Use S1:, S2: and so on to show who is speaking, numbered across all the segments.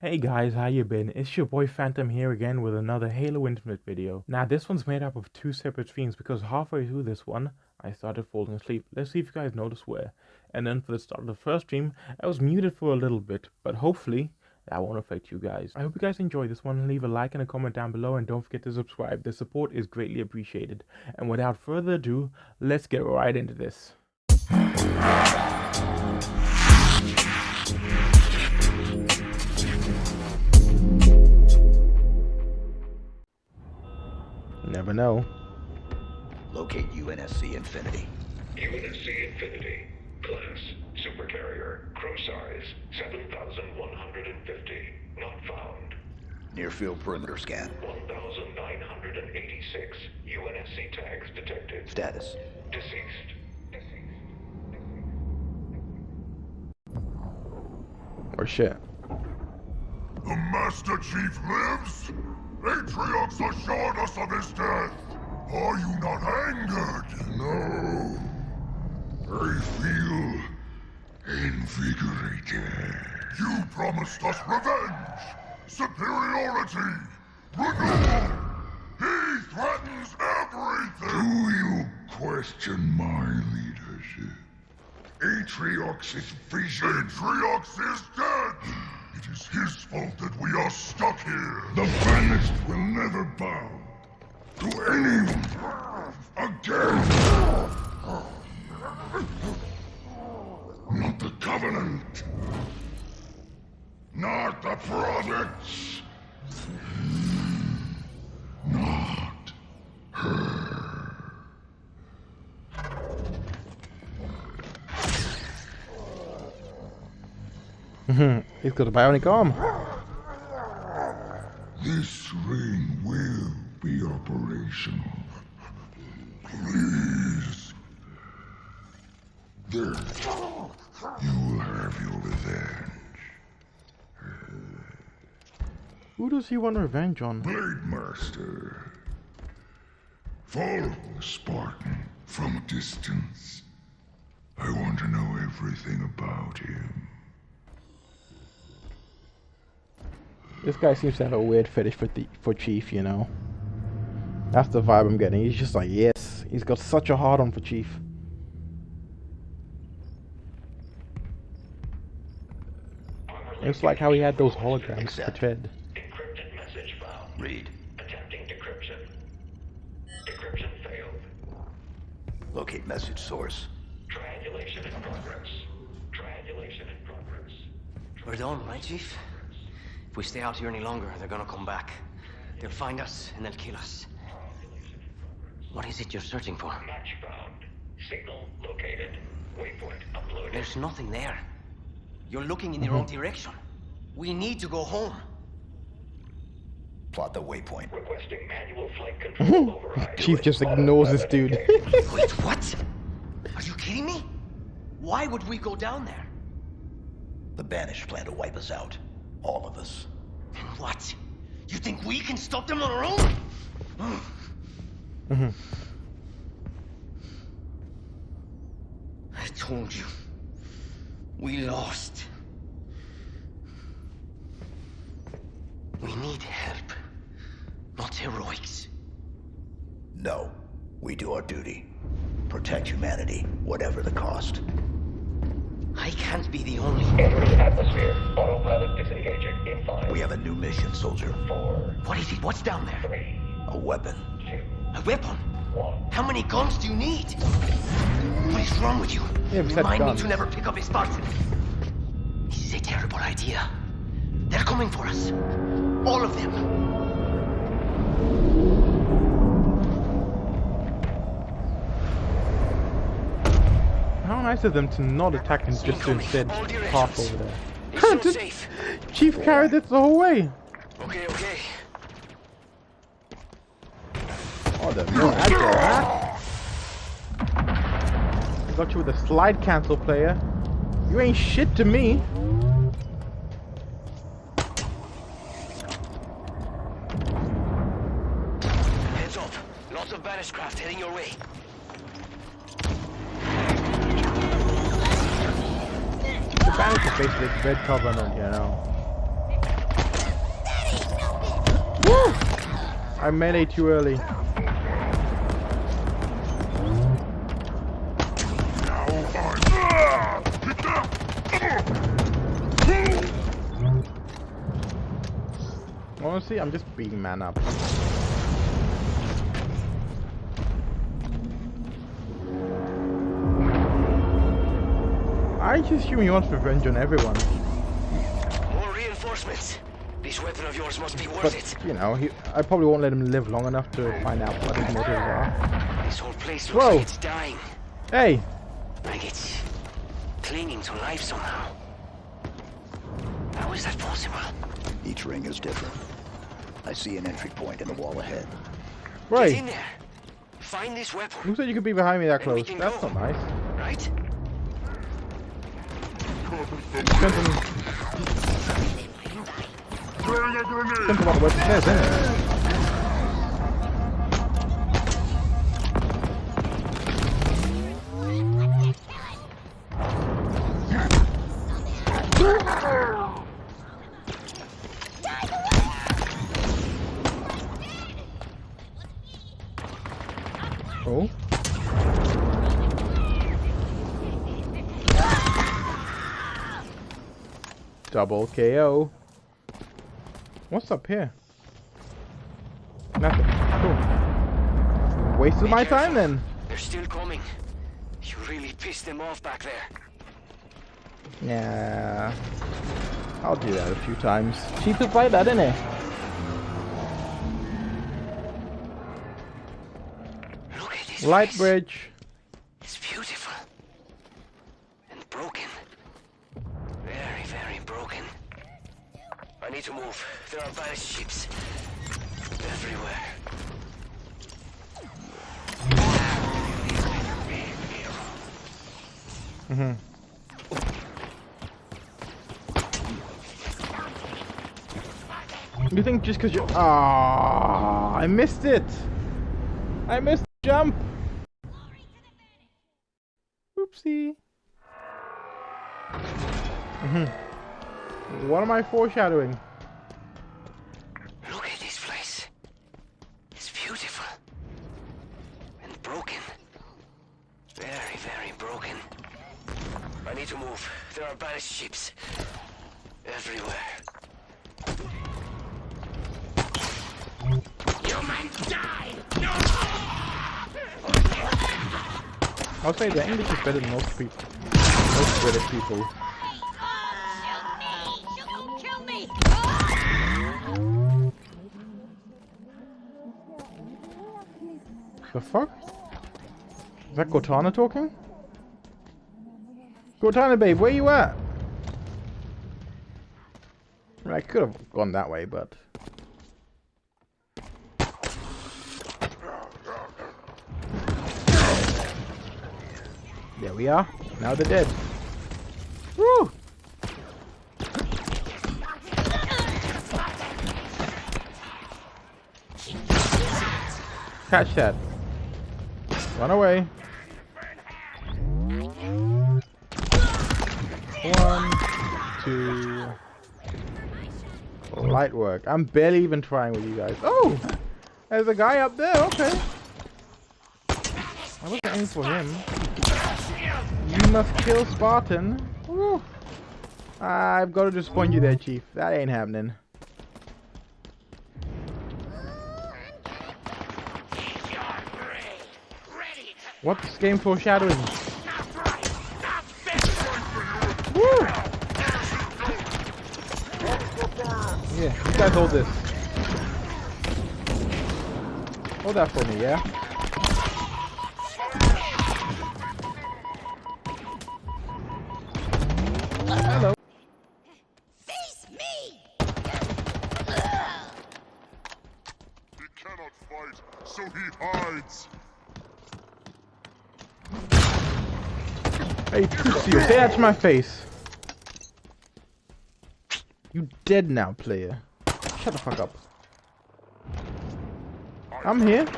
S1: Hey guys, how you been? It's your boy Phantom here again with another Halo Infinite video. Now this one's made up of two separate streams because halfway through this one, I started falling asleep. Let's see if you guys notice where. And then for the start of the first stream, I was muted for a little bit, but hopefully that won't affect you guys. I hope you guys enjoyed this one. Leave a like and a comment down below and don't forget to subscribe. The support is greatly appreciated. And without further ado, let's get right into this. Never know.
S2: Locate UNSC Infinity.
S3: UNSC Infinity. Class. Supercarrier. Crew size. 7,150. Not found.
S2: Near field perimeter scan.
S3: 1,986. UNSC tags detected.
S2: Status.
S3: Deceased. Deceased.
S1: Or shit.
S4: The Master Chief lives? Atriox assured us of his death. Are you not angered? No. I feel invigorated. You promised us revenge, superiority, renewal. He threatens everything. Do you question my leadership? Atriox's vision. Atriox is dead. It is his fault that we are stuck here. The Banished will never bow to anyone again. Not the Covenant. Not the Prophets. Not her.
S1: He's got a bionic arm.
S4: This ring will be operational. Please. There. You will have your revenge.
S1: Who does he want revenge on?
S4: Blade Master. Follow the Spartan from a distance. I want to know everything about him.
S1: This guy seems to have a weird fetish for the for Chief, you know. That's the vibe I'm getting. He's just like, yes, he's got such a hard on for Chief. It's like how he had those holograms for Ted.
S3: Encrypted message found.
S2: Read.
S3: Attempting decryption. Decryption failed.
S2: Locate message source.
S3: Triangulation in progress. Triangulation in progress.
S5: We're done, right, Chief? If we stay out here any longer, they're gonna come back. They'll find us, and they'll kill us. What is it you're searching for?
S3: Match found. Signal located. Waypoint uploaded.
S5: There's nothing there. You're looking in the wrong mm-hmm. direction. We need to go home.
S2: Plot the waypoint.
S3: Requesting manual flight control mm-hmm. override.
S1: Chief just ignores this dude.
S5: Wait, what? Are you kidding me? Why would we go down there?
S2: The Banished plan to wipe us out. All of us.
S5: And what? You think we can stop them on our own? mm -hmm. I told you. We lost. We need help, not heroics.
S2: No. We do our duty. Protect humanity, whatever the cost.
S5: I can't be the only.
S3: Entering atmosphere. Autopilot disengaging in five.
S2: We have a new mission, soldier.
S3: Four.
S5: What is it? What's down there?
S3: Three.
S2: A weapon.
S3: Two.
S5: A weapon?
S3: One.
S5: How many guns do you need? What is wrong with you?
S1: Yeah,
S5: Remind me to never pick up a Spartan. This is a terrible idea. They're coming for us. All of them.
S1: Nice of them to not attack and just to instead pass over there.
S5: It's so
S1: Just-
S5: safe.
S1: Chief carried this the whole way.
S5: Okay, okay.
S1: Oh, the no agile, huh? I got you with a slide cancel player. You ain't shit to me.
S5: Heads up. Lots of banished craft heading your way.
S1: Spanish is basically red covenant, you know. Woo! I melee too early. Honestly, I'm just beating man up. I just assume he wants revenge on everyone.
S5: More reinforcements. This weapon of yours must be worth
S1: But,
S5: it.
S1: you know, he, I probably won't let him live long enough to find out what his motives are.
S5: This whole place looks
S1: Whoa.
S5: like it's dying.
S1: Hey!
S5: Like it's clinging to life somehow. How is that possible?
S2: Each ring is different. I see an entry point in the wall ahead. Right.
S5: Get
S1: Right!
S5: in there. Find this weapon,
S1: Who said you could be behind me that close? That's
S5: go.
S1: not nice.
S5: right?
S1: Tempo. Tempo, Marco, vai. É, é. Double KO. What's up here? Nothing. Cool. Wasted
S5: Be
S1: my
S5: careful.
S1: time then.
S5: They're still coming. You really pissed them off back there.
S1: Yeah. I'll do that a few times. Cheapest like that, innit?
S5: Look at this
S1: Light
S5: place.
S1: bridge.
S5: It's beautiful. Need to move. There are battleships everywhere.
S1: You think just because you Ah, I missed it. I missed the jump. Oopsie. Mhm. What am I foreshadowing?
S5: Look at this place. It's beautiful. And broken. Very, very broken. I need to move. There are battleships everywhere.
S1: I'll say the English is better than most people. Most British people. The fuck? Is that Cortana talking? Cortana, babe, where you at? I could have gone that way, but... There we are. Now they're dead. Woo! Catch that. Run away. One, two. Light work. I'm barely even trying with you guys. Oh! There's a guy up there, okay. I wasn't aiming for him. You must kill Spartan. I've got to disappoint you there, Chief. That ain't happening. What's this game foreshadowing? Hold this. Hold that for me, yeah? Hello.
S6: Face me!
S4: He cannot fight, so he hides.
S1: Hey, Crucio, say that to my face. You dead now, player. Shut the fuck up. I'm here. Do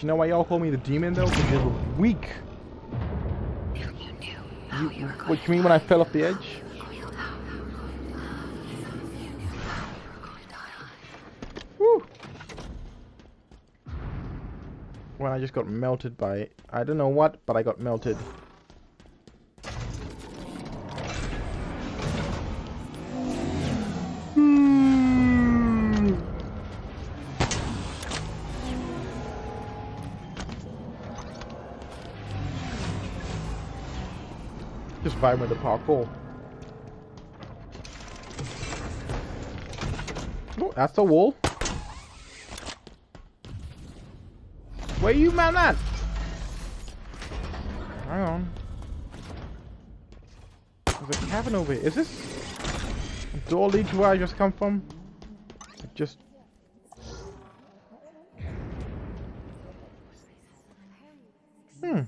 S1: you know why y'all call me the demon though? Because you're weak. You, what you mean when I fell off the edge? When I just got melted by I don't know what, but I got melted. Hmm. Just vibe with the parkour. Oh, that's the wall. Where you man at? Hang on. There's a cabin over here. Is this a door lead to where I just come from? It just Hmm.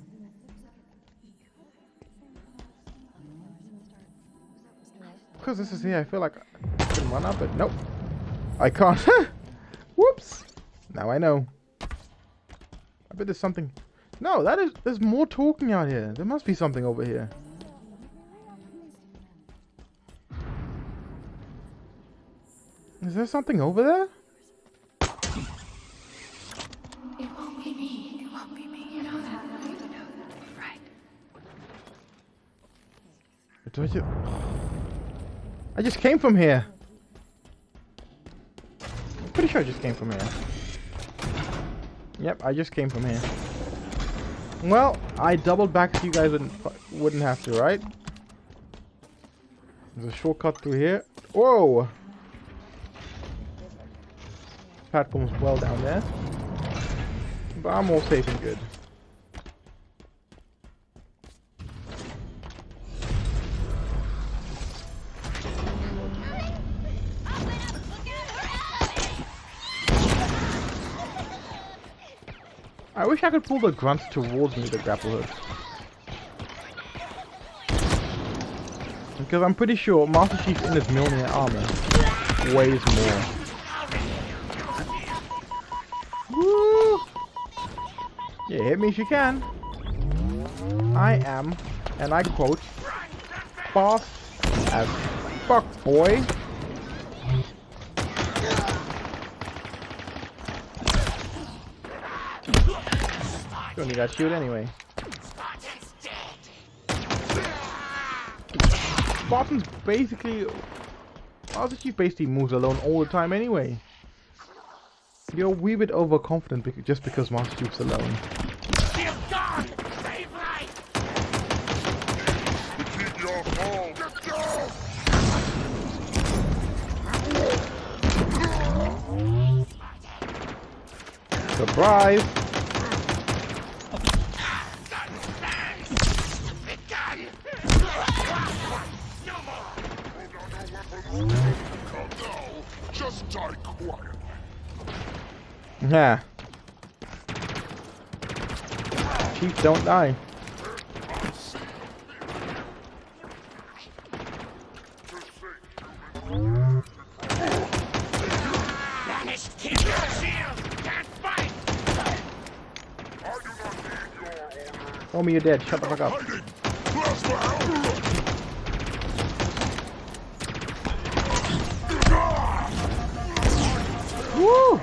S1: Because this is here, I feel like I can run up it. Nope. I can't. Whoops. Now I know. I bet there's something. No, that is. There's more talking out here. There must be something over here. Is there something over there?
S7: It won't be me. It won't be me. You know that, right? Right.
S1: Do I ju- I just came from here. I'm pretty sure I just came from here. Yep, I just came from here. Well, I doubled back so you guys wouldn't wouldn't have to, right? There's a shortcut through here. Whoa! Platform's well down there. But I'm all safe and good. I wish I could pull the grunts towards me, the grapple hook. Because I'm pretty sure Master Chief in his Mjolnir armor weighs more. Woo! Yeah, hit me if you can. I am, and I quote, boss as fuck, boy. Don't need that shield anyway. Spartan's basically... Master Chief basically moves alone all the time anyway. You're a wee bit overconfident just because Master Chief's alone. Surprise!
S4: Calm down. Just die quiet.
S1: Yeah. Chief, don't die. Tell me you're dead. Shut the fuck up.
S4: Hiding! Plasma out!
S1: Woo!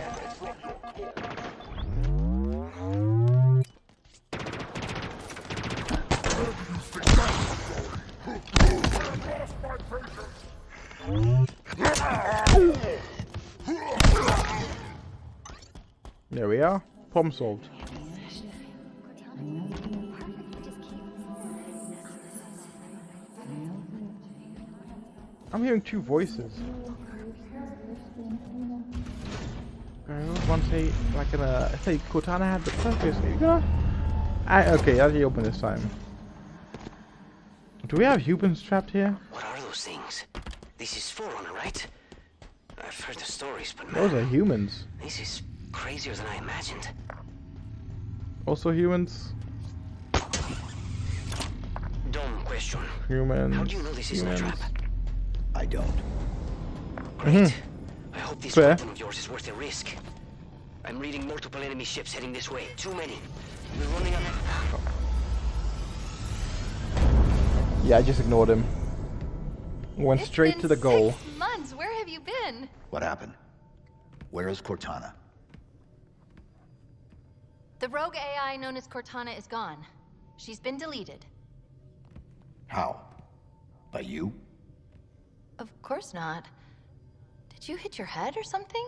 S1: There we are. Problem solved. I'm hearing two voices. I one say like in a I say Cortana had the purpose. You gonna? Ah, I okay. I'll you open this time. Do we have humans trapped here?
S5: What are those things? This is Forerunner, right? I've heard the stories, but man, Those
S1: are humans.
S5: this is crazier than I imagined.
S1: Also humans.
S5: Dumb question.
S1: Humans.
S5: How do you know this isn't a trap?
S2: I don't.
S5: Great. Mm-hmm. I hope this
S1: Fair.
S5: weapon of yours is worth the risk. I'm reading multiple enemy ships heading this way. Too many. We're running on that.
S1: Yeah, I just ignored him. Went
S6: It's
S1: straight
S6: been
S1: to the goal.
S6: Six months. Where have you been?
S2: What happened? Where is Cortana?
S6: The rogue AI known as Cortana is gone. She's been deleted.
S2: How? By you?
S6: Of course not. Did you hit your head or something?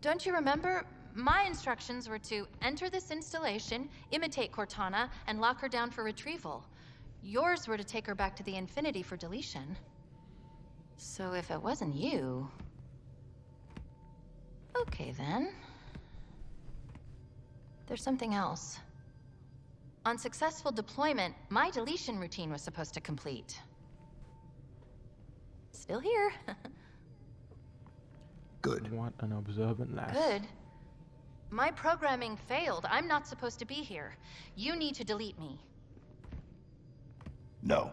S6: Don't you remember? My instructions were to enter this installation, imitate Cortana, and lock her down for retrieval. Yours were to take her back to the Infinity for deletion. So if it wasn't you... Okay then. There's something else. On successful deployment, my deletion routine was supposed to complete. Still here.
S2: Good.
S1: What an observant lass.
S6: Good. My programming failed. I'm not supposed to be here. You need to delete me.
S2: No.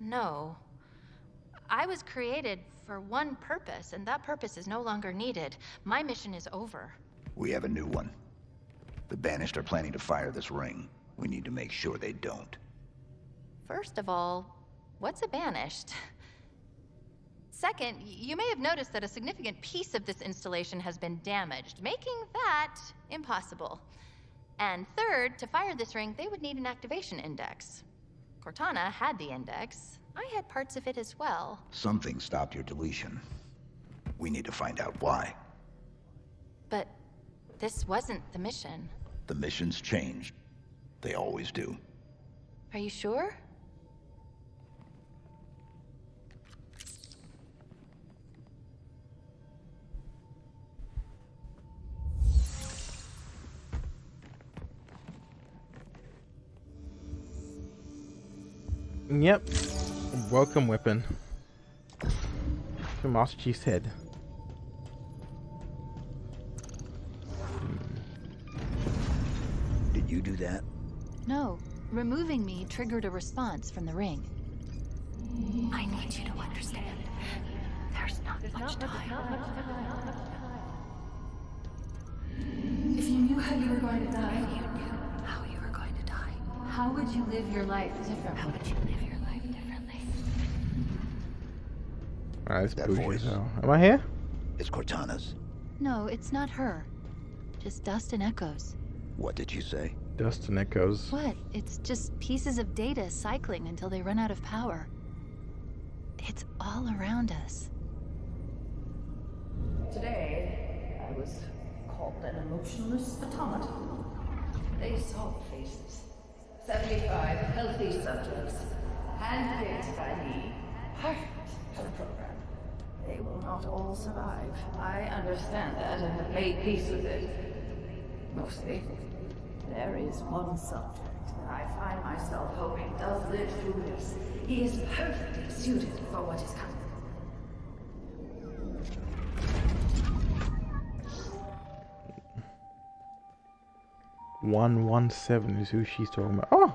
S6: No. I was created for one purpose, and that purpose is no longer needed. My mission is over.
S2: We have a new one. The Banished are planning to fire this ring. We need to make sure they don't.
S6: First of all, what's a banished? Second, you may have noticed that a significant piece of this installation has been damaged, making that impossible. And third, to fire this ring, they would need an activation index. Cortana had the index. I had parts of it as well.
S2: Something stopped your deletion. We need to find out why.
S6: But this wasn't the mission.
S2: The missions changed. They always do.
S6: Are you sure?
S1: Yep. Welcome weapon. To Master Chief's head.
S2: You do that?
S6: No. Removing me triggered a response from the ring.
S7: I need you to understand. There's not much time. If you knew how you were going to die, if you knew how you were going to die, how would you live your life differently? How would you live your life differently?
S1: Alright, it's
S2: That
S1: bougie
S2: voice.
S1: as. Am I here?
S2: It's Cortana's.
S6: No, it's not her. Just dust and echoes.
S2: What did you say?
S1: Dust and echoes.
S6: What? It's just pieces of data cycling until they run out of power. It's all around us.
S8: Today, I was called an emotionless automaton. They saw faces. 75 healthy subjects, handpicked by me, perfect for the program. They will not all survive. I understand that and have made peace with it. Mostly. There is one subject that I find myself hoping does live through this. He is perfectly suited for what is coming.
S1: One one seven is who she's talking about. Oh,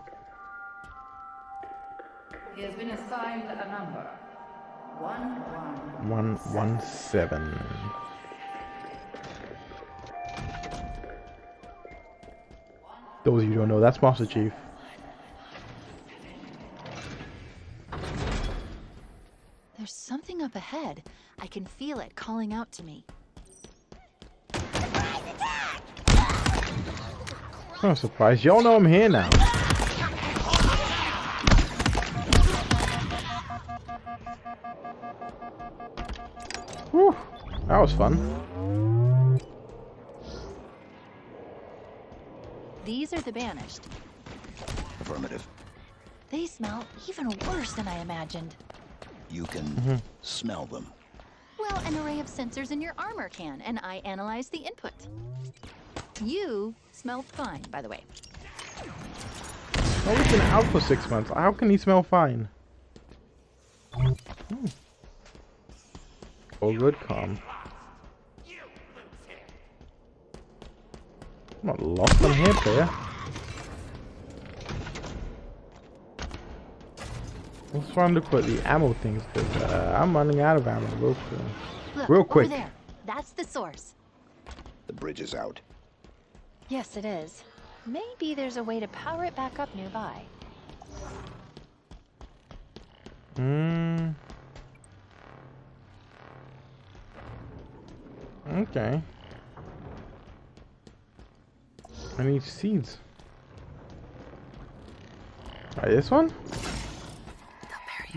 S8: He has been assigned a number. One, one.
S1: one one seven. Those of you don't know, that's Master Chief.
S6: There's something up ahead. I can feel it calling out to me.
S1: I'm surprised. Y'all know I'm here now. Whew, that was fun.
S6: The banished.
S2: Affirmative.
S6: They smell even worse than I imagined.
S2: You can smell them.
S6: Well, an array of sensors in your armor can, and I analyze the input. You smell fine, by the way.
S1: Oh, he's been out for six months. How can he smell fine? Hmm. Oh, good, calm. I'm not lost on here, player. Let's try and look the ammo things, because uh, I'm running out of ammo real quick.
S6: Look,
S1: Real quick.
S6: over there. That's the source.
S2: The bridge is out.
S6: Yes, it is. Maybe there's a way to power it back up nearby.
S1: Hmm. Okay. I need seeds. Alright, this one?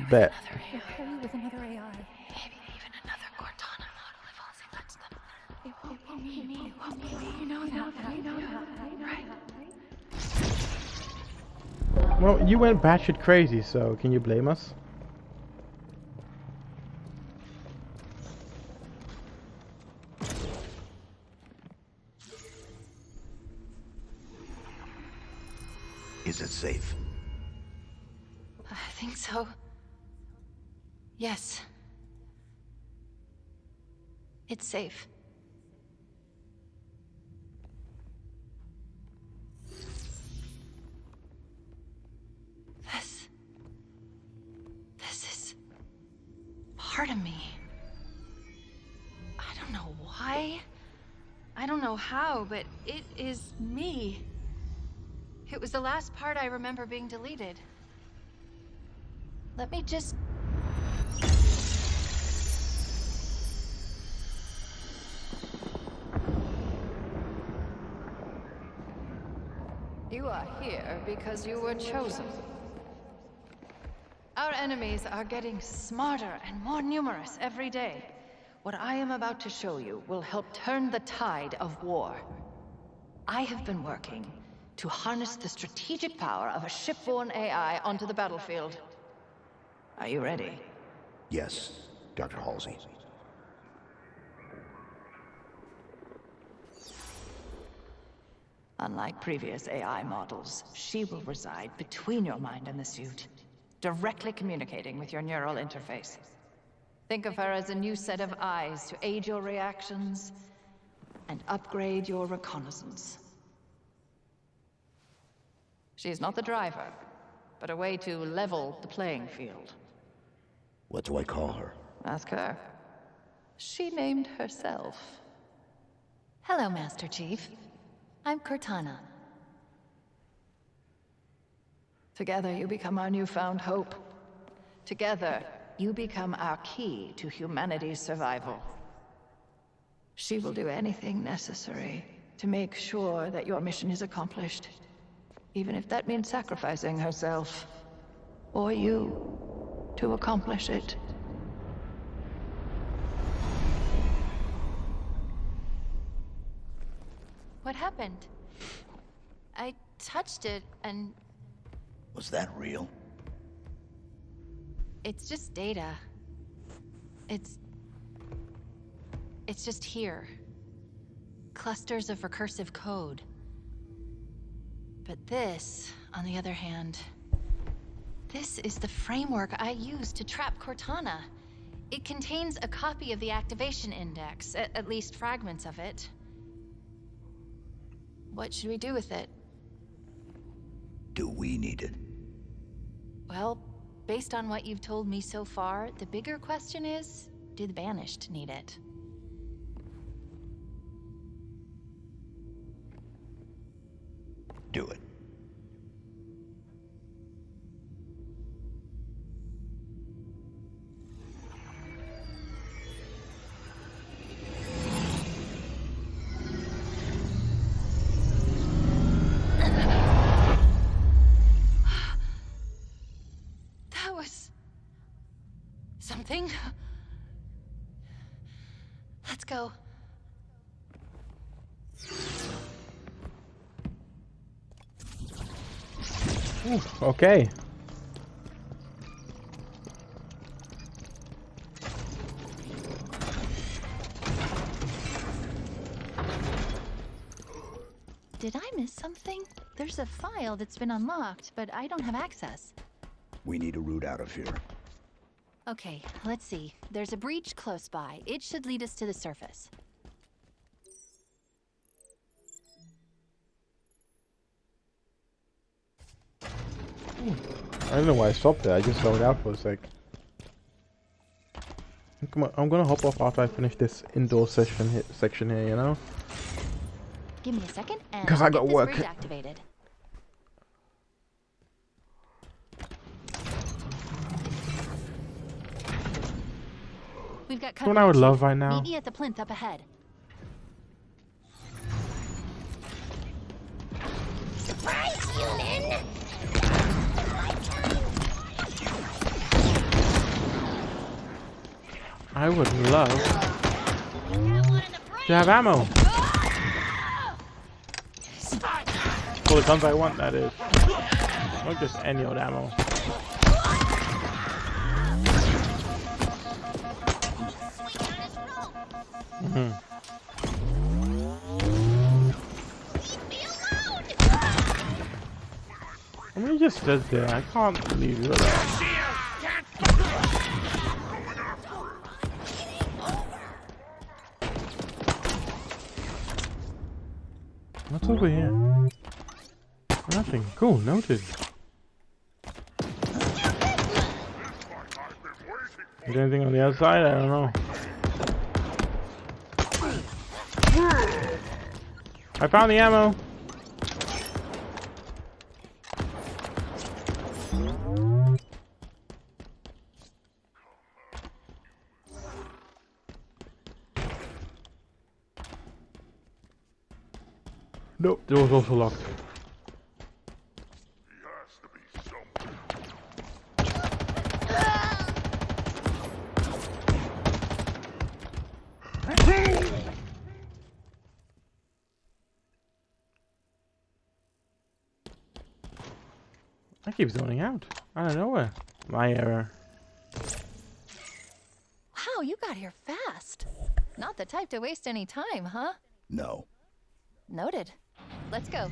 S1: Bet.
S7: Hurry with another AI.
S6: Maybe even another Cortana model if Halsey lets them.
S7: It won't be me. It won't be me. You know that. You know that. Right?
S1: Well, you went batshit crazy, so can you blame us?
S2: Is it safe?
S6: I think so. Yes. It's safe. This. This is. part of me. I don't know why. I don't know how, but it is me. It was the last part I remember being deleted. Let me just.
S8: You are here because you were chosen. Our enemies are getting smarter and more numerous every day. What I am about to show you will help turn the tide of war. I have been working to harness the strategic power of a shipborne AI onto the battlefield. Are you ready?
S2: Yes, Dr. Halsey.
S8: Unlike previous AI models, she will reside between your mind and the suit, directly communicating with your neural interface. Think of her as a new set of eyes to aid your reactions and upgrade your reconnaissance. She's not the driver, but a way to level the playing field.
S2: What do I call her?
S8: Ask her. She named herself.
S6: Hello, Master Chief. I'm Cortana.
S8: Together you become our newfound hope. Together, you become our key to humanity's survival. She will do anything necessary to make sure that your mission is accomplished. Even if that means sacrificing herself. Or you. To accomplish it.
S6: What happened? I touched it and
S2: Was that real?
S6: it's just data. It's. It's just here. Clusters of recursive code. But this, on the other hand, this is the framework I use to trap Cortana. It contains a copy of the activation index, at, at least fragments of it. What should we do with it?
S2: Do we need it?
S6: Well, based on what you've told me so far, the bigger question is do the Banished need it?
S2: Do it.
S1: Ooh, okay.
S6: Did I miss something? There's a file that's been unlocked, but I don't have access.
S2: We need a route out of here.
S6: Okay, let's see. There's a breach close by. It should lead us to the surface.
S1: I don't know why I stopped there. I just held out for a sec. Come on, I'm gonna hop off after I finish this indoor session section here, you know?
S6: Give me a second and
S1: Cause I got work.
S6: activated. We've got
S1: what I would love right now.
S6: Meet me at the plinth up ahead.
S1: I would love to have ammo. For the guns I want, that is. Not just any old ammo. Mhm. I mean, he just stood there. I can't leave you alone. Nothing. Cool, noted. Is there anything on the outside? I don't know. I found the ammo. Nope, door was also locked.
S4: He has to be somewhere.
S1: I keep zoning out. Out of nowhere. My error.
S6: Wow, you got here fast. Not the type to waste any time, huh?
S2: No.
S6: Noted. Let's go.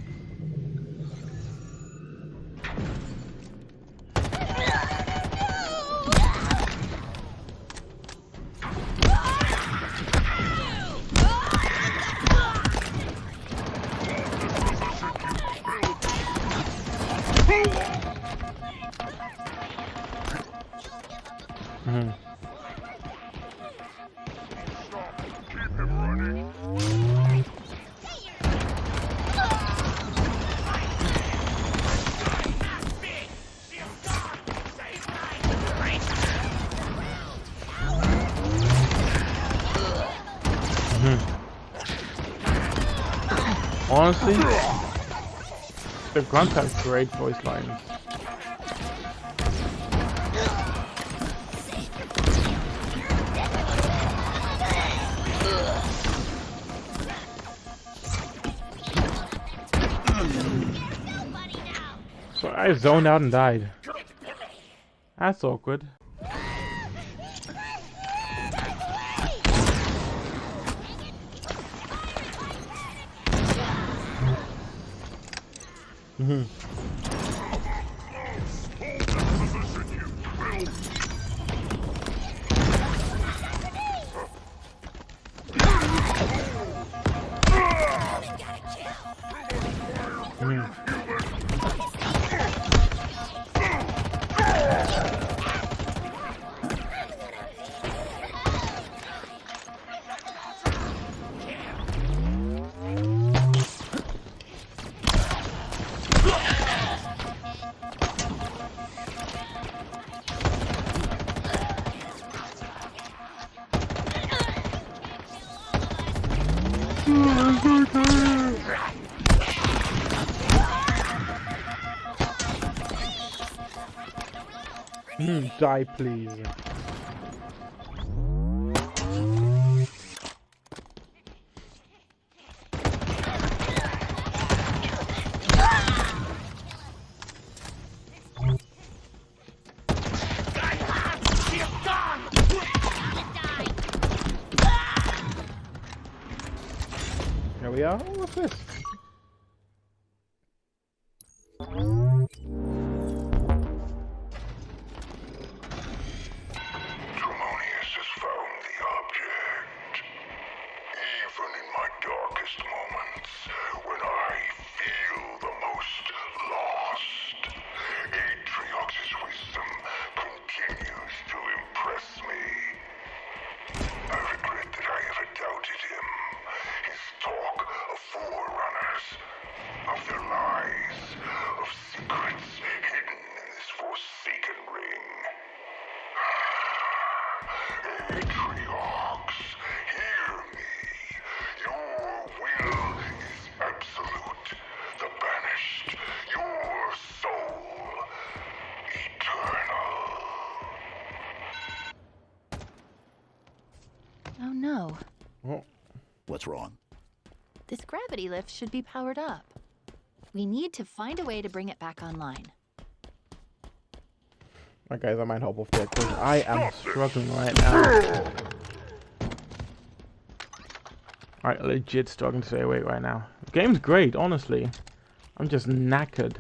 S1: Mhm. Honestly, the grunts have great voice lines. So I zoned out and died. That's awkward. Hmm. Die, please.
S6: Gravity lift should be powered up. We need to find a way to bring it back online.
S1: Alright guys, I might hop off there because I am struggling right now. Alright, legit struggling to stay awake right now. The game's great, honestly. I'm just knackered.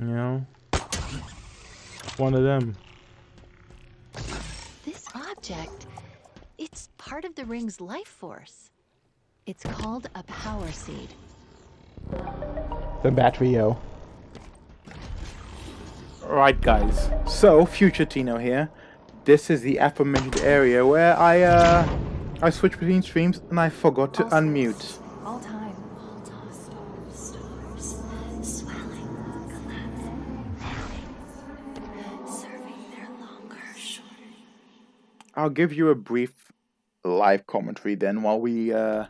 S1: You know? One of them.
S6: This object, it's part of the ring's life force. It's called a power seed.
S1: The battery, yo. Right, guys. So, future Tino here. This is the aforementioned area where I, uh, I switched between streams and I forgot to unmute.
S7: All time. All time. Stars, stars, swelling, galactic, longer.
S1: I'll give you a brief live commentary then while we, uh,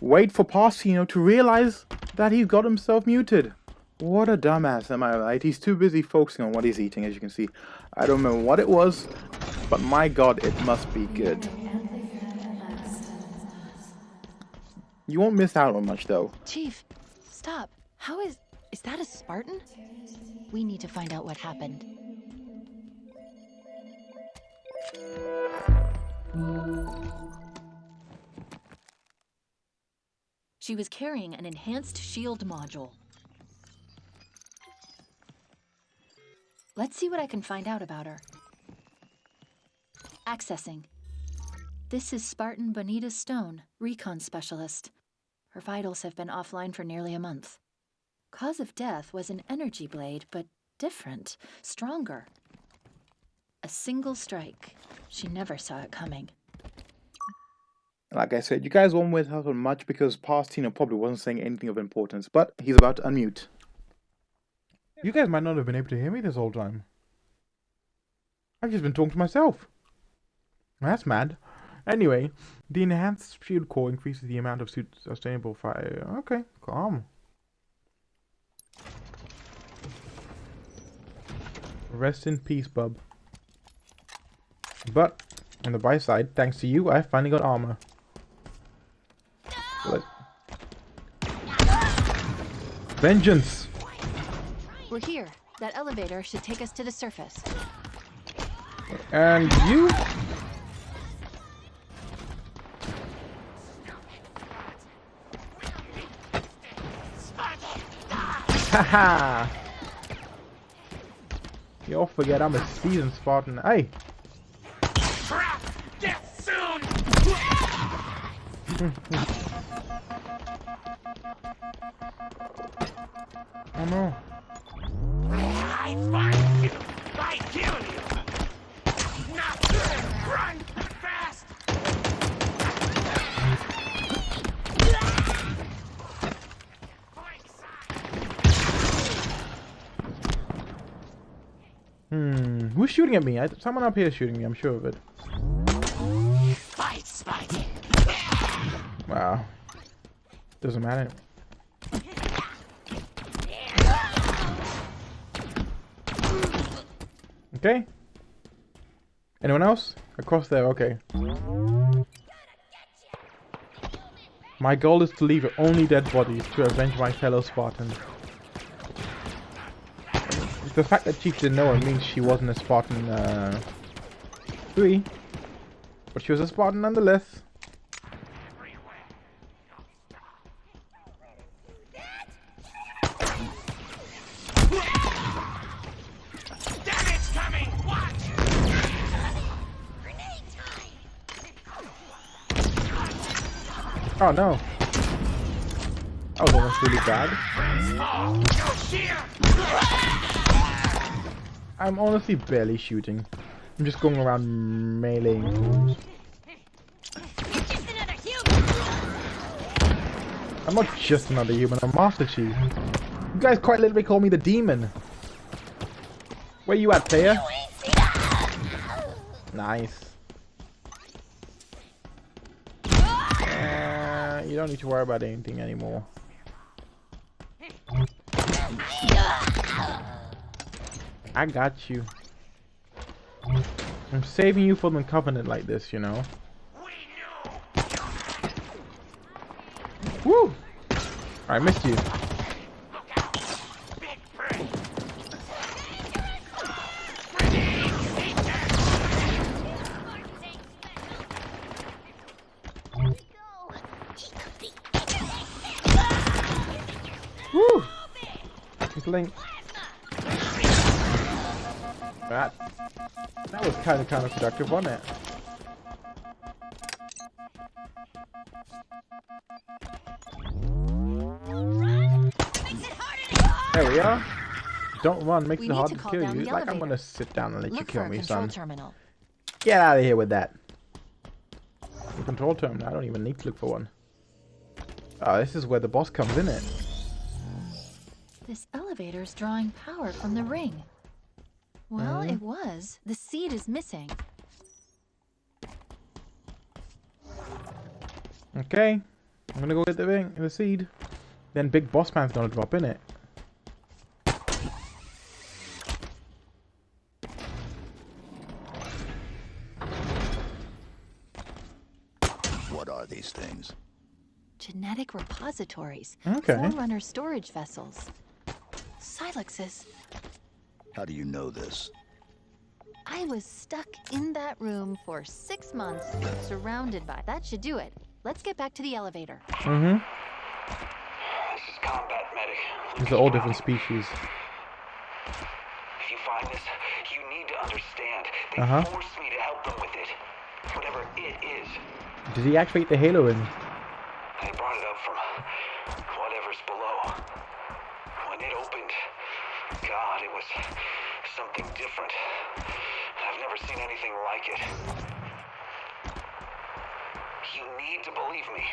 S1: wait for Parsino to realize that he's got himself muted. What a dumbass, am I right? He's too busy focusing on what he's eating, as you can see. I don't remember what it was, but my god, it must be good. You won't miss out on much, though.
S6: Chief, stop. How is. Is that a Spartan? We need to find out what happened. She was carrying an enhanced shield module. Let's see what I can find out about her. Accessing. This is Spartan Bonita Stone, recon specialist. Her vitals have been offline for nearly a month. Cause of death was an energy blade, but different, stronger. A single strike. She never saw it coming.
S1: Like I said, you guys won't miss out on much because Pastino probably wasn't saying anything of importance, but he's about to unmute. You guys might not have been able to hear me this whole time. I've just been talking to myself. That's mad. Anyway, the enhanced shield core increases the amount of sustainable fire. Okay, calm. Rest in peace, bub. But, on the bright side, thanks to you, I finally got armor. Vengeance!
S6: We're here. That elevator should take us to the surface.
S1: And you? Haha! You'll forget I'm a seasoned Spartan. Hey!
S3: Crap! Death soon!
S1: Oh no.
S3: I find you! I kill you! Not good! Run! Fast!
S1: Hmm. Who's shooting at me? I, someone up here is shooting me, I'm sure of it.
S3: Fight, Spidey!
S1: Wow. Doesn't matter. Okay. Anyone else? Across there, okay. My goal is to leave only dead bodies to avenge my fellow Spartans. The fact that Chief didn't know her means she wasn't a Spartan, uh, 3. But she was a Spartan nonetheless. Oh no. Oh, That was really bad. I'm honestly barely shooting. I'm just going around meleeing! I'm not just another human, I'm Master Chief. You guys quite literally call me the demon. Where you at, player? Nice. You don't need to worry about anything anymore. I got you. I'm saving you from the covenant like this, you know.
S3: Woo!
S1: I missed you. Woo! He's linked. That that was kind of counterproductive, wasn't it? There we are. Don't run, makes
S6: We
S1: it hard
S6: to
S1: to kill you. Like I'm gonna sit down and let you
S6: Look
S1: kill
S6: for a
S1: me, son.
S6: terminal.
S1: Get out of here with that. The control terminal. I don't even need to look for one. Oh, this is where the boss comes in it.
S6: This elevator's drawing power from the ring. Well,
S1: Mhm.
S6: it was. The seed is missing.
S1: Okay. I'm gonna go get the ring, the seed. Then Big Boss Man's gonna drop in it.
S2: What are these things?
S6: Genetic repositories.
S1: Okay.
S6: Forerunner storage vessels. Silexes.
S2: How do you know this?
S6: I was stuck in that room for six months, surrounded by. That should do it. Let's get back to the elevator.
S1: Mm-hmm.
S3: This is combat medic.
S1: These are all different species.
S3: If you find this, you need to understand. They
S1: Uh-huh.
S3: forced me to help them with it. Whatever it is.
S1: Did he activate the Halo ring?
S3: They brought it up from whatever's below. When it opened, God, it was something different. I've never seen anything like it. You need to believe me.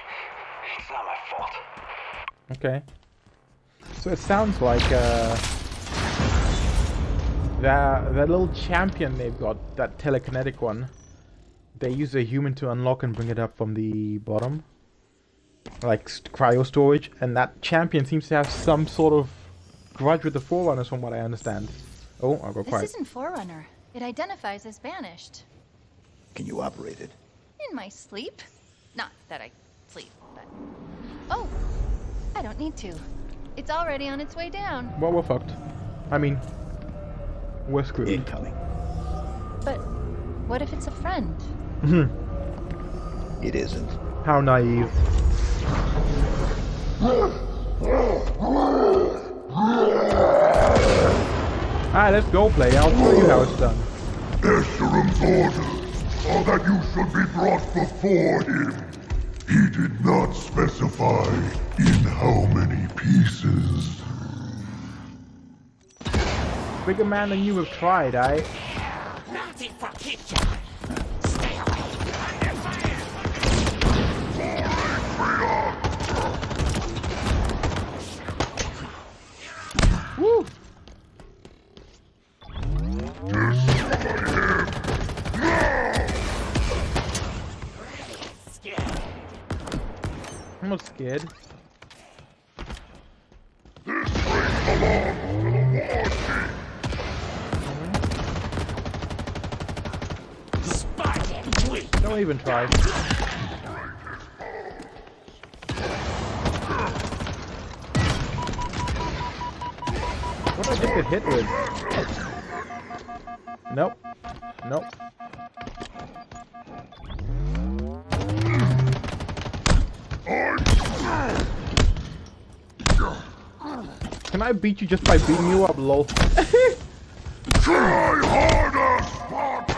S3: It's not my fault.
S1: Okay. So it sounds like uh, that that little champion they've got, that telekinetic one. They use a human to unlock and bring it up from the bottom, like cryo storage, and that champion seems to have some sort of grudge with the Forerunners, from what I understand. Oh, I'll go
S6: This
S1: quiet.
S6: isn't Forerunner. It identifies as banished.
S2: Can you operate it?
S6: In my sleep. Not that I sleep, but. Oh! I don't need to. It's already on its way down.
S1: Well, we're fucked. I mean, we're screwed.
S2: Incoming.
S6: But what if it's a friend? Mm-hmm.
S2: It isn't.
S1: How naive. Alright, let's go play. I'll show you how it's done.
S4: Escharum's orders are that you should be brought before him. He did not specify in how many pieces.
S1: Bigger man than you have tried, I. I'm
S9: weak.
S1: Don't even try. What did I get hit with? Nope. Nope. Can I beat you just by beating you up, lol?
S4: Try harder, Spartan!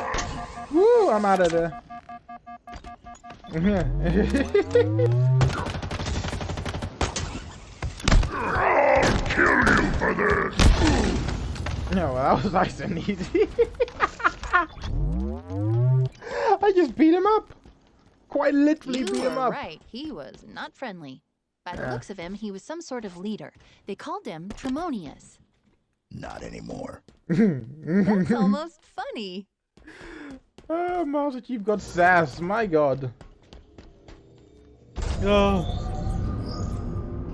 S1: Woo, I'm out of there.
S4: I'll kill you for this!
S1: no, that was nice and easy. I just beat him up. Quite literally
S6: You
S1: beat him up.
S6: right. He was not friendly. By the
S1: Yeah.
S6: looks of him, he was some sort of leader. They called him Tremonius.
S2: Not anymore.
S6: That's almost funny.
S1: Oh, Master Chief got sass. My god. Oh.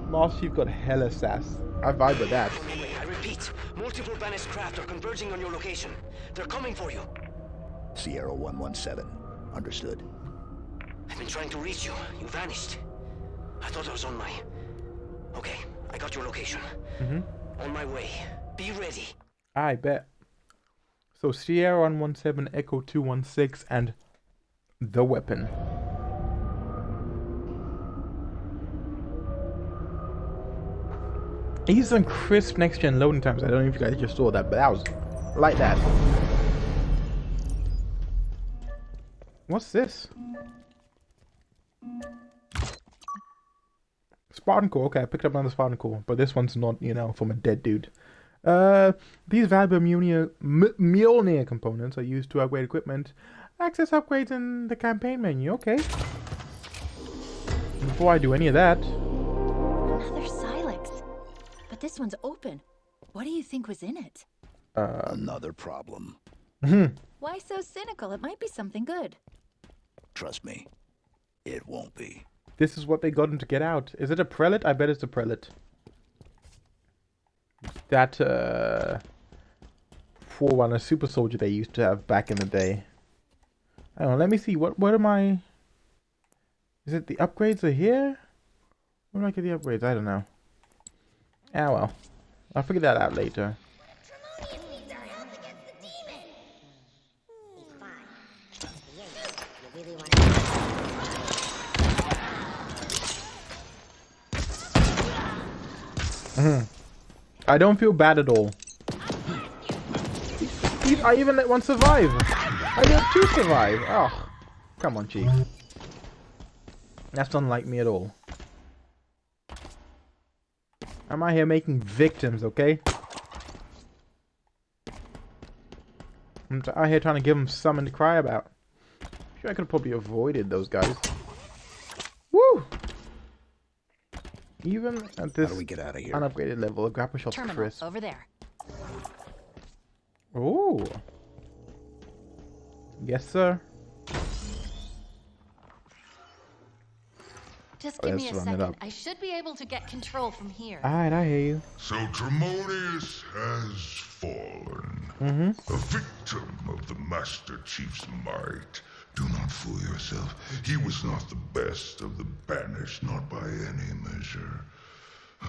S1: Master Chief got hella sass. I vibe with that.
S5: Anyway, I repeat, multiple banished craft are converging on your location. They're coming for you.
S2: Sierra 117. Understood.
S5: I've been trying to reach you. You vanished. I thought I was on my Okay, I got your location.
S1: Mm-hmm.
S5: On my way. Be ready.
S1: I bet. So Sierra 117, Echo 216, and the weapon. These some crisp next gen loading times. I don't know if you guys just saw that, but that was like that. What's this? Spartan core. Okay, I picked up another Spartan core, but this one's not, you know, from a dead dude. Uh, these valuable Mjolnir, M- Mjolnir components are used to upgrade equipment. Access upgrades in the campaign menu. Okay. Before I do any of that,
S10: Another Silex. But this one's open. What do you think was in it?
S1: uh,
S2: Another problem.
S10: Why so cynical? It might be something good.
S2: Trust me, it won't be.
S1: This is what they got him to get out. Is it a prelate? I bet it's a prelate. That uh, Forerunner super soldier they used to have back in the day. Don't know. Let me see. What? What am I? Is it the upgrades are here? Where do I get the upgrades? I don't know. Ah well, I'll figure that out later. I don't feel bad at all. I even let one survive. I let two survive. Oh, come on, Chief. That's unlike me at all. I'm out here making victims, okay? I'm out here trying to give them something to cry about. Sure, I could have probably avoided those guys. Woo! Even at this
S2: How
S1: this
S2: do we get out of here?
S1: unupgraded level, a grapple shot's
S10: Terminal
S1: crisp.
S10: over there.
S1: Oh. Yes, sir.
S6: Just
S1: Oh,
S6: give me
S1: let's
S6: a
S1: run
S6: second. I should be able to get control from here.
S1: Alright, I hear you.
S4: So Tremonius has fallen.
S1: Mm-hmm.
S4: A victim of the Master Chief's might. Do not fool yourself. He was not the best of the banished, not by any measure.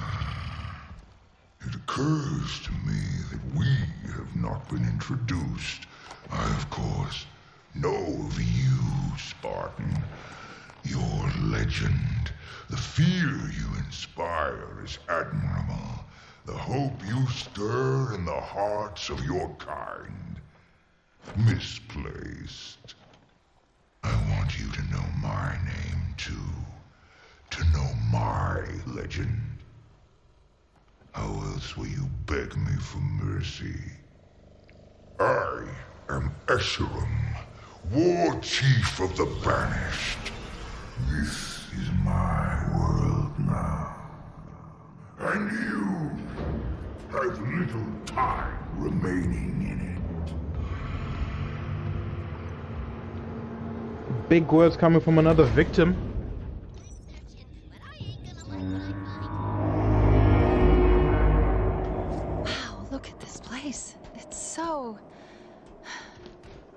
S4: It occurs to me that we have not been introduced. I, of course, know of you, Spartan. Your legend, the fear you inspire is admirable. The hope you stir in the hearts of your kind. Misplaced. I want you to know my name, too. To know my legend. How else will you beg me for mercy? I am Escharum, War Chief of the Banished. This is my world now. And you have little time remaining in
S1: Big words coming from another victim.
S6: Wow, look at this place. It's so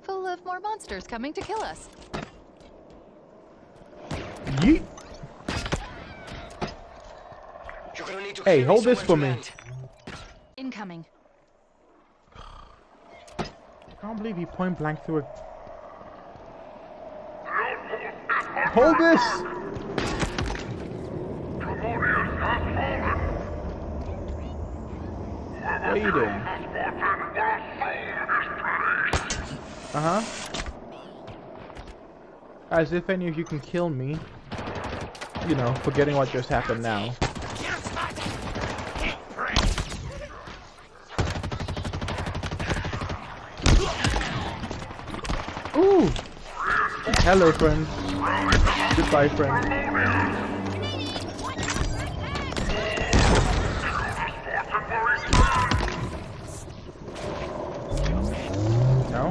S6: full of more monsters coming to kill us.
S1: Yeet.
S5: You're gonna need to
S1: Hey, hold this for me.
S6: Incoming.
S1: I can't believe he point blank through it. Hold this! What are you doing? Uh huh. As if any of you can kill me. You know, forgetting what just happened now. Ooh! Hello, friend. Goodbye, friend. No?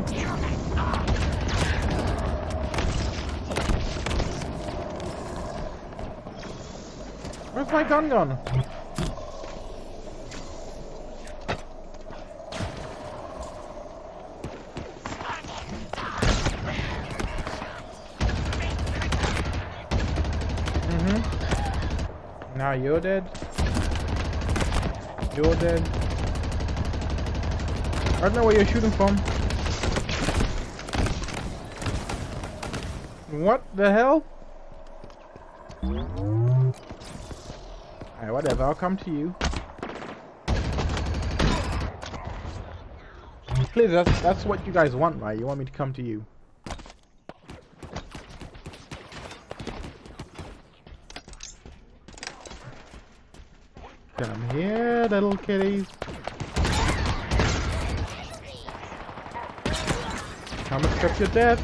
S1: Where's my gun gone? You're dead. You're dead. I don't know where you're shooting from. What the hell? Alright, whatever, I'll come to you. Please, that's, that's what you guys want, right? You want me to come to you. Come here, little kitties. Come accept your death.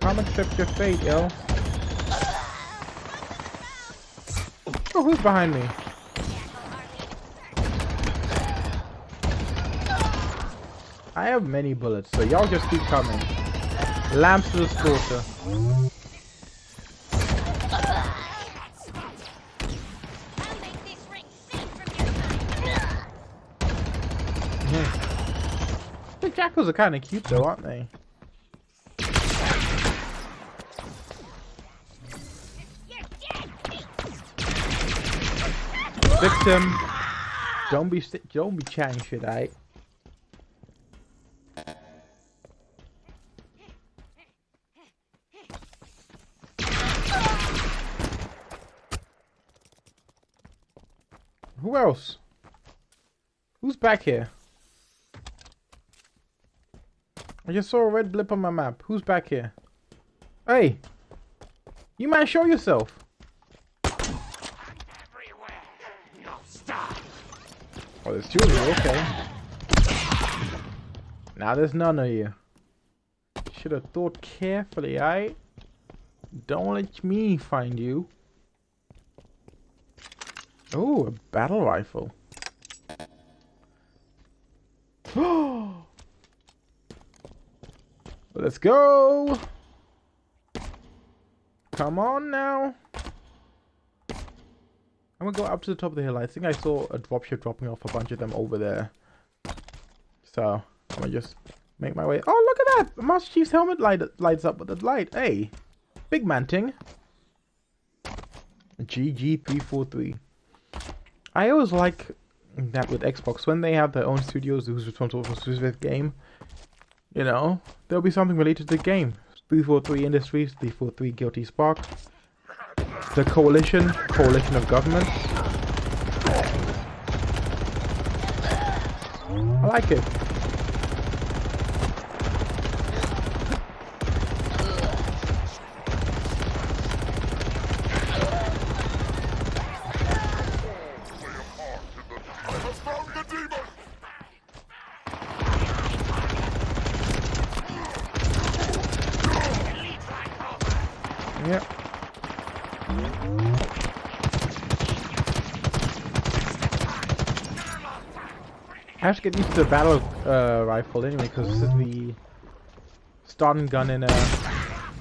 S1: Come accept your fate, yo. Oh, who's behind me? I have many bullets, so y'all just keep coming. Lamps to the slaughter. The hmm. jackals are kind of cute though, aren't they? Victim. Don't be don't be chatting shit, alright? Who else? Who's back here? I just saw a red blip on my map. Who's back here? Hey! You man, show yourself! Oh, there's two of you, okay. Now there's none of you. Should have thought carefully, I. Don't let me find you. Oh, a battle rifle. Let's go! Come on now! I'm gonna go up to the top of the hill. I think I saw a dropship dropping off a bunch of them over there. So, I'm gonna just make my way. Oh, look at that! Master Chief's helmet light lights up with the light. Hey! Big man ting. GG343. I always like that with Xbox. When they have their own studios who's responsible for a specific game, you know, there'll be something related to the game. 343 Industries, 343 Guilty Spark, the Coalition, Coalition of Governments. I like it. Yep. Get used to the battle uh, rifle anyway, because this is the starting gun in a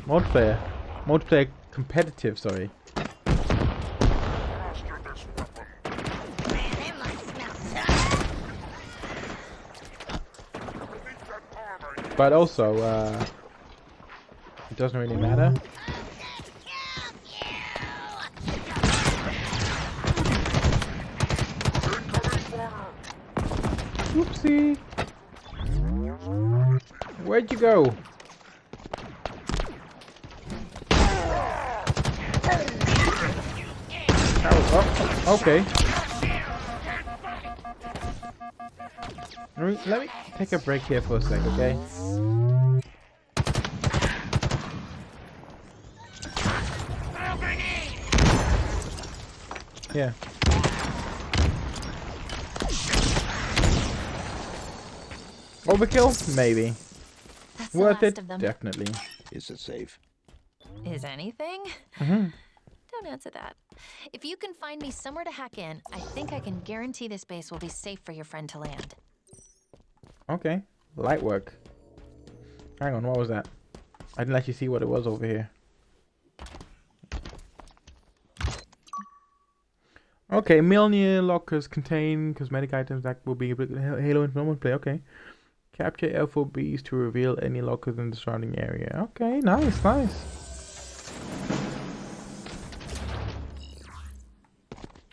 S1: multiplayer. Multiplayer competitive, sorry. But also, uh, it doesn't really matter. Where'd you go? Oh, oh, okay. Let me, let me take a break here for a sec, okay? Yeah. Overkill? Maybe.
S6: That's
S1: Worth it? Definitely.
S2: Is it safe?
S6: Is anything?
S1: Mhm.
S6: Don't answer that. If you can find me somewhere to hack in, I think I can guarantee this base will be safe for your friend to land.
S1: Okay. Light work. Hang on, what was that? I didn't actually see what it was over here. Okay, Mjolnir lockers contain cosmetic items that will be Halo Infinite play. Okay. Capture FOBs to reveal any lockers in the surrounding area. Okay, nice, nice.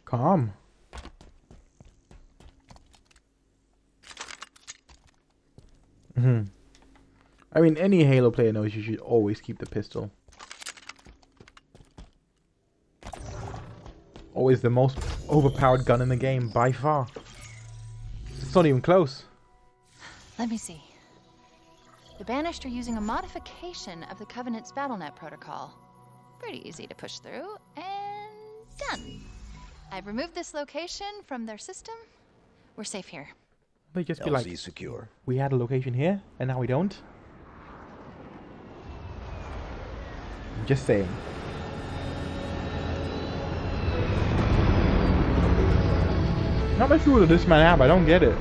S1: Calm. hmm I mean, any Halo player knows you should always keep the pistol. Always the most overpowered gun in the game, by far. It's not even close.
S6: Let me see. The Banished are using a modification of the Covenant's BattleNet protocol. Pretty easy to push through, and done. I've removed this location from their system. We're safe here.
S1: They just be
S2: LZ
S1: like,
S2: secure.
S1: we had a location here, and now we don't. I'm Just saying. Not much fuel does this man have? I don't get it.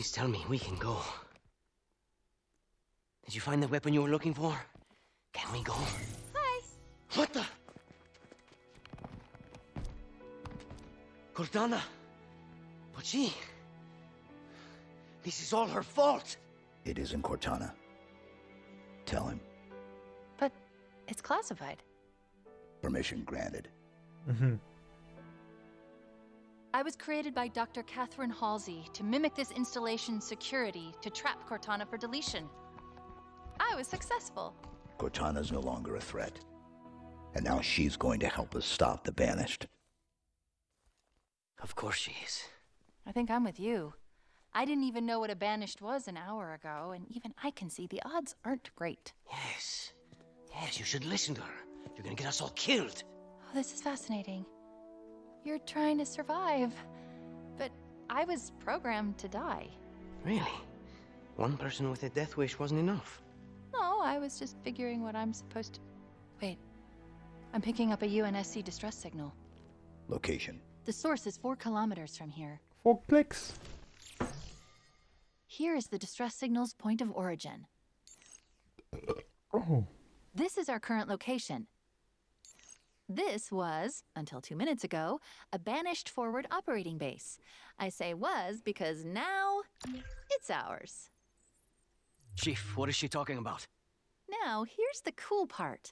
S5: Please tell me we can go. Did you find the weapon you were looking for? Can we go?
S6: Hi.
S5: What the? Cortana. But she. This is all her fault.
S2: It isn't Cortana. Tell him.
S6: But it's classified.
S2: Permission granted.
S1: Mm-hmm.
S6: I was created by Dr. Catherine Halsey to mimic this installation's security to trap Cortana for deletion. I was successful.
S2: Cortana's no longer a threat. And now she's going to help us stop the Banished.
S5: Of course she is.
S6: I think I'm with you. I didn't even know what a banished was an hour ago, and even I can see the odds aren't great.
S5: Yes. Yes, you should listen to her. You're gonna get us all killed.
S6: Oh, this is fascinating. You're trying to survive, but I was programmed to die.
S5: Really? One person with a death wish wasn't enough.
S6: No, I was just figuring what I'm supposed to. Wait. I'm picking up a UNSC distress signal.
S2: Location.
S6: The source is four kilometers from here.
S1: Four clicks.
S6: Here is the distress signal's point of origin.
S1: Oh.
S6: This is our current location. This was, until two minutes ago, a banished forward operating base. I say was because now it's ours.
S5: Chief, what is she talking about?
S6: Now, here's the cool part.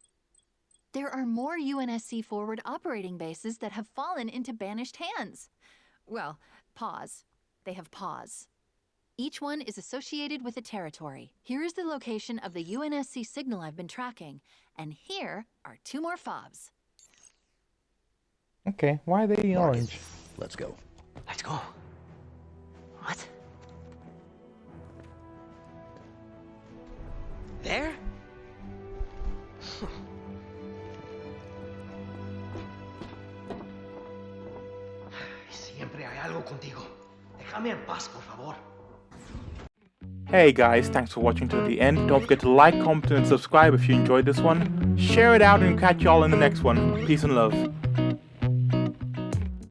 S6: There are more UNSC forward operating bases that have fallen into banished hands. Well, pause. They have pause. Each one is associated with a territory. Here is the location of the UNSC signal I've been tracking, and here are two more fobs.
S1: Okay, why are they
S2: Mark it.
S1: orange?
S2: Let's go.
S5: Let's go. What? There? Siempre hay algo contigo. Déjame en paz, por favor.
S1: Hey guys, thanks for watching to the end. Don't forget to like, comment, and subscribe if you enjoyed this one. Share it out and catch y'all in the next one. Peace and love.